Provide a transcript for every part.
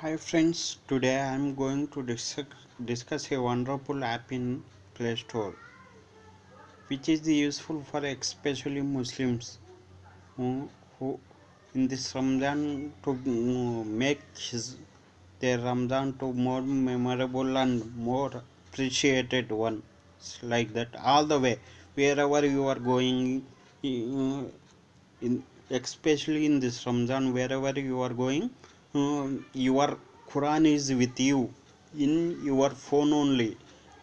Hi friends, today I am going to discuss, a wonderful app in Play Store which is useful for especially Muslims who, who in this Ramadan to uh, make his, their Ramadan to more memorable and more appreciated one like that. All the way wherever you are going in especially in this Ramadan wherever you are going your Quran is with you in your phone only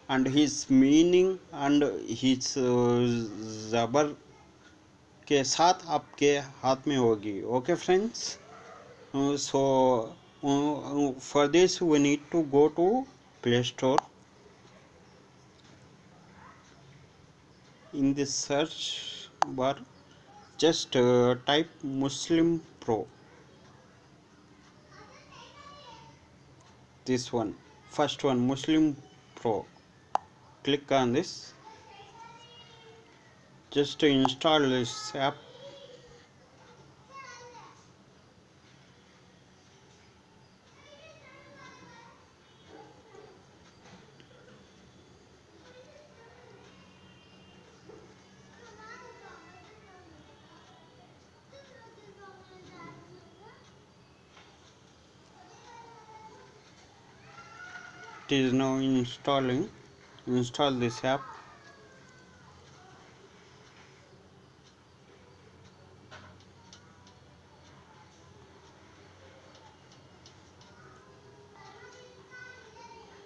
and his meaning and his uh, जबर के साथ आपके हाथ में होगी uh, so uh, for this we need to go to play store in the search bar just uh, type muslim pro this one. First one muslim pro. Click on this. Just to install this app it is now installing install this app.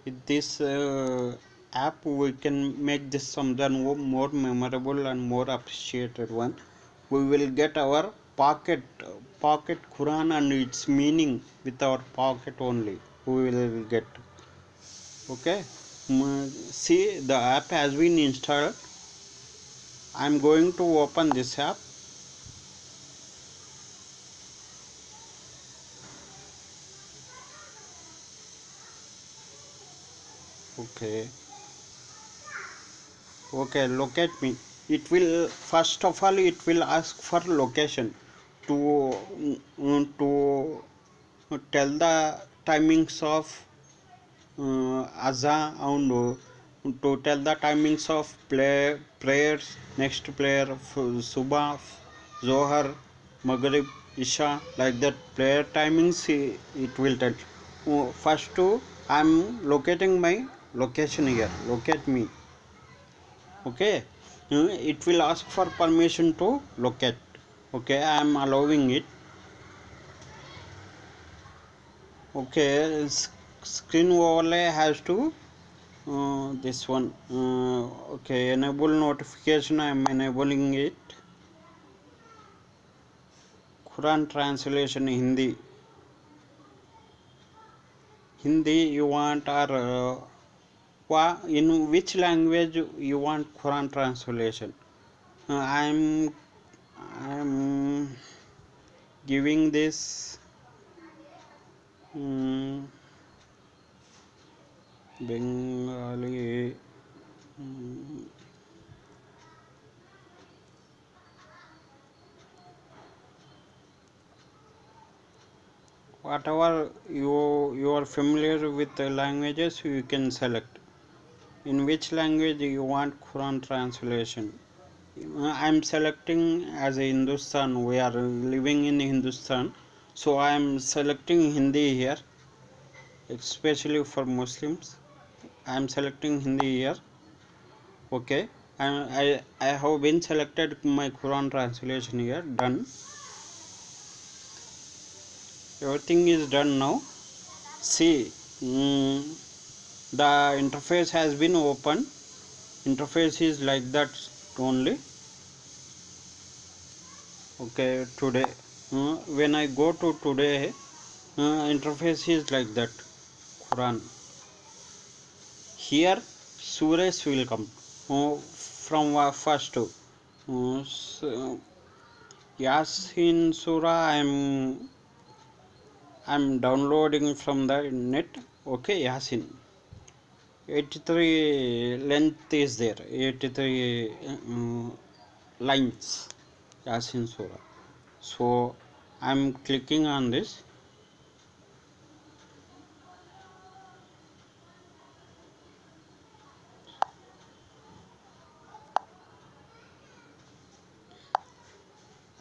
With this uh, app we can make this something more memorable and more appreciated one. We will get our pocket pocket quran and its meaning with our pocket only. We will get okay. Mm, see the app has been installed. I am going to open this app. Okay. Okay locate me. It will first of all it will ask for location to mm, to tell the timings of uh, azan and uh, to tell the timings of play prayers next prayer subah zohar maghrib isha. Like that prayer timings it will tell. Uh, first to i'm locating my location here. Locate me. Okay? It will ask for permission to locate. Okay i am allowing it. Okay screen overlay has to uh, this one uh, okay enable notification i am enabling it. Quran translation hindi. Hindi you want or uh, in which language you want quran translation? Uh, i'm i'm giving this um, whatever you you are familiar with the languages? You can select. In which language you want quran translation? Uh, I am selecting as a hindustan. We are living in hindustan. So i am selecting hindi here especially for muslims i am selecting hindi here. Okay. I, I i have been selected my quran translation here. Done. Everything is done now. See mm, the interface has been opened interface is like that only. Okay today uh, when i go to today uh, interface is like that. Quran here surahs will come. Uh, from first uh, so, yasin surah i am i'm downloading from the net. Okay yasin. 83 length is there. 83 um, lines. Yasin surah so i'm clicking on this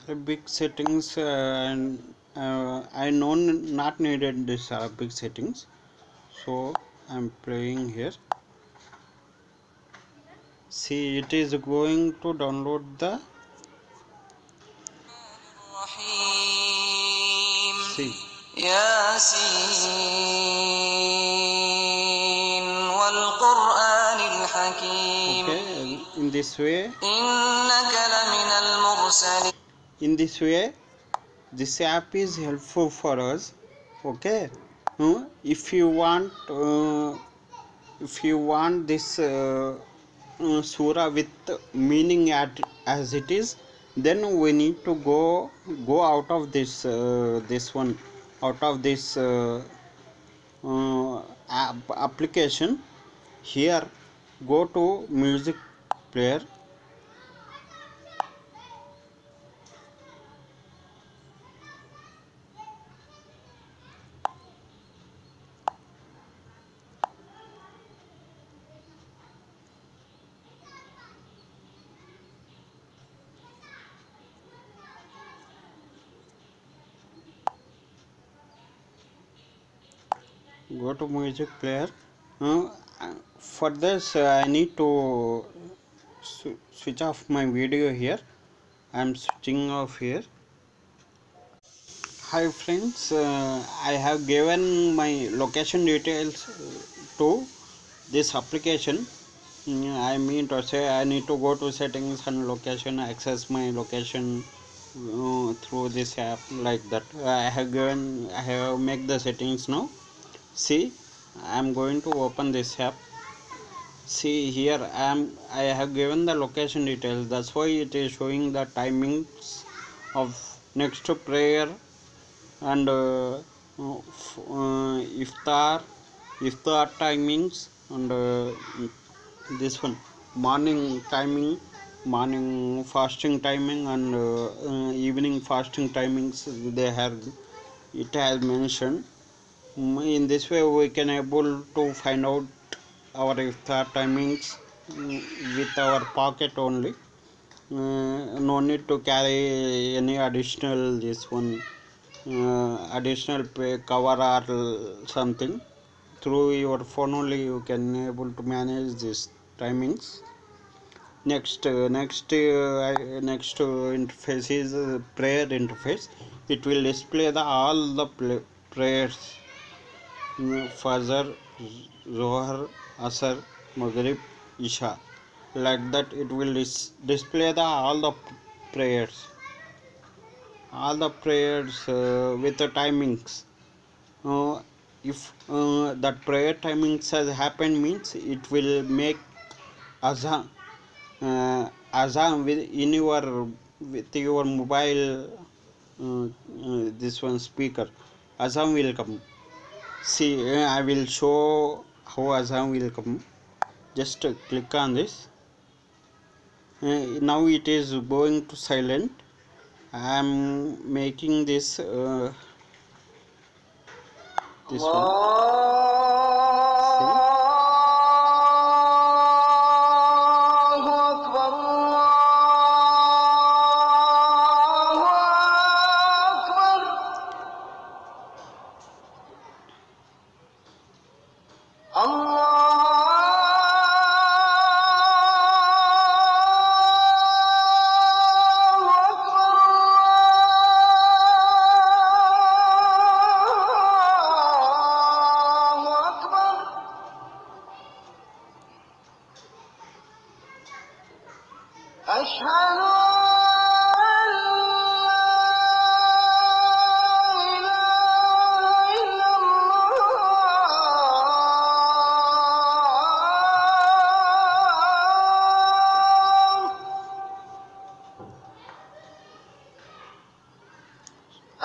Arabic settings uh, and uh, I know not needed this Arabic settings so I'm playing here see it is going to download the see ياسين والقرآن الحكيم okay in this way إنك لمن المرسلين in this way this app is helpful for us okay? Uh, if you want uh, if you want this uh, uh, surah with meaning at, as it is then we need to go go out of this uh, this one out of this uh, uh, app application. Here go to music player go to music player. Uh, for this i need to switch off my video here. I'm switching off here. Hi friends uh, i have given my location details uh, to this application. Mm, i mean to say i need to go to settings and location access my location uh, through this app like that. I have given i have make the settings now see i am going to open this app. See here i am i have given the location details. That's why it is showing the timings of next prayer and uh, uh, iftar iftar timings and uh, this one. Morning timing morning fasting timing and uh, uh, evening fasting timings they have it has mentioned in this way we can able to find out our iftar timings mm, with our pocket only. Uh, no need to carry any additional this one uh, additional cover or something. Through your phone only you can able to manage this timings. Next uh, next uh, next uh, interface is uh, prayer interface. It will display the all the prayers fajr zohar asr maghrib isha. Like that it will dis- display the all the prayers. All the prayers uh, with the timings. Uh, if uh, that prayer timings has happened means it will make azan uh, azan with in your with your mobile uh, uh, this one speaker azan will come see uh, i will show how azan will come. Just uh, click on this. Uh, now it is going to silent. I am making this uh, this one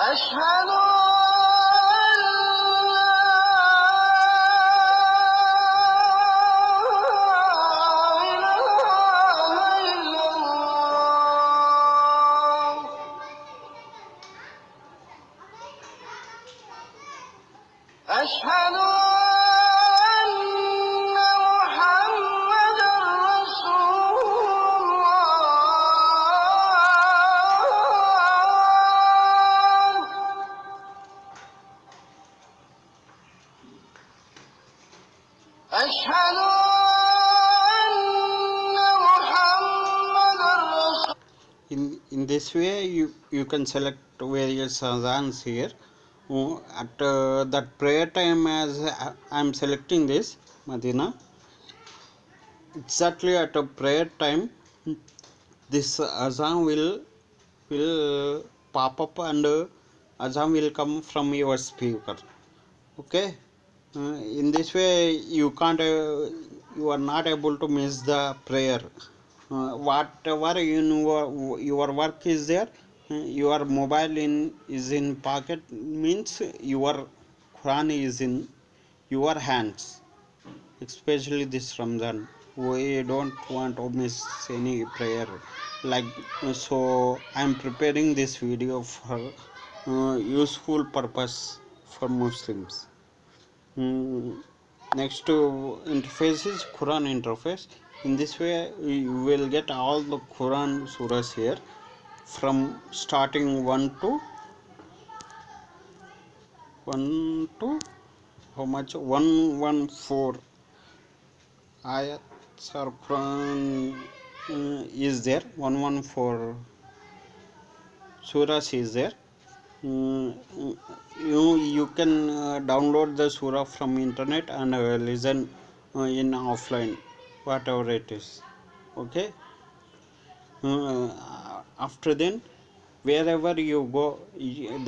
أشهد you you can select various adhans here. Uh, at uh, that prayer time as i am selecting this madina exactly at a prayer time this azan will will pop up and uh, azan will come from your speaker. Okay? Uh, in this way you can't uh, you are not able to miss the prayer. Uh, whatever in your, your work is there uh, your mobile in is in pocket means your quran is in your hands especially this ramadan. We don't want to miss any prayer. Like so i am preparing this video for uh, useful purpose for muslims. Mm, next to interface is quran interface. In this way you will get all the quran surahs here from starting 1 to 1 to how much? 114 ayats or quran uh, is there. 114 surahs is there. Mm, you you can uh, download the surah from internet and uh, listen uh, in offline whatever it is. Okay after then wherever you go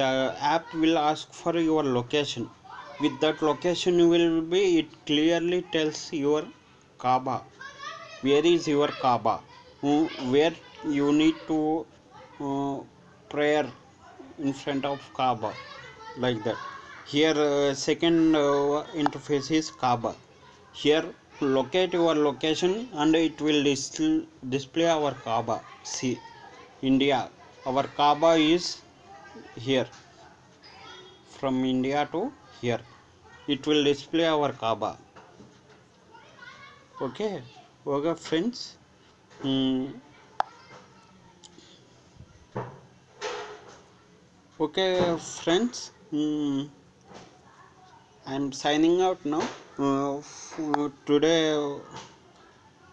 the app will ask for your location. With that location will be it clearly tells your kaaba where is your kaaba where you need to uh, prayer in front of kaaba like that. Here uh, second uh, interface is kaaba here locate your location and it will dis- display our kaaba see india. Our kaaba is here. From india to here. It will display our kaaba. Okay? Okay friends. Hmm. okay friends. Hmm. i'm signing out now. Uh, today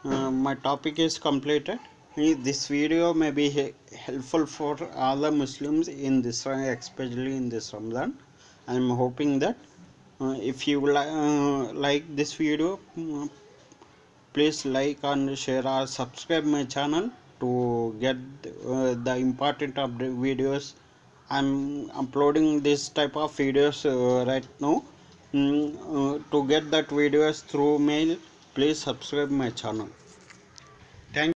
uh, my topic is completed this video may be helpful for the muslims in this especially in this ramadan. I'm hoping that uh, if you li- uh, like this video mm, please like and share or subscribe my channel to get uh, the important update videos. I'm uploading this type of videos uh, right now. Mm, uh, to get that videos through mail please subscribe my channel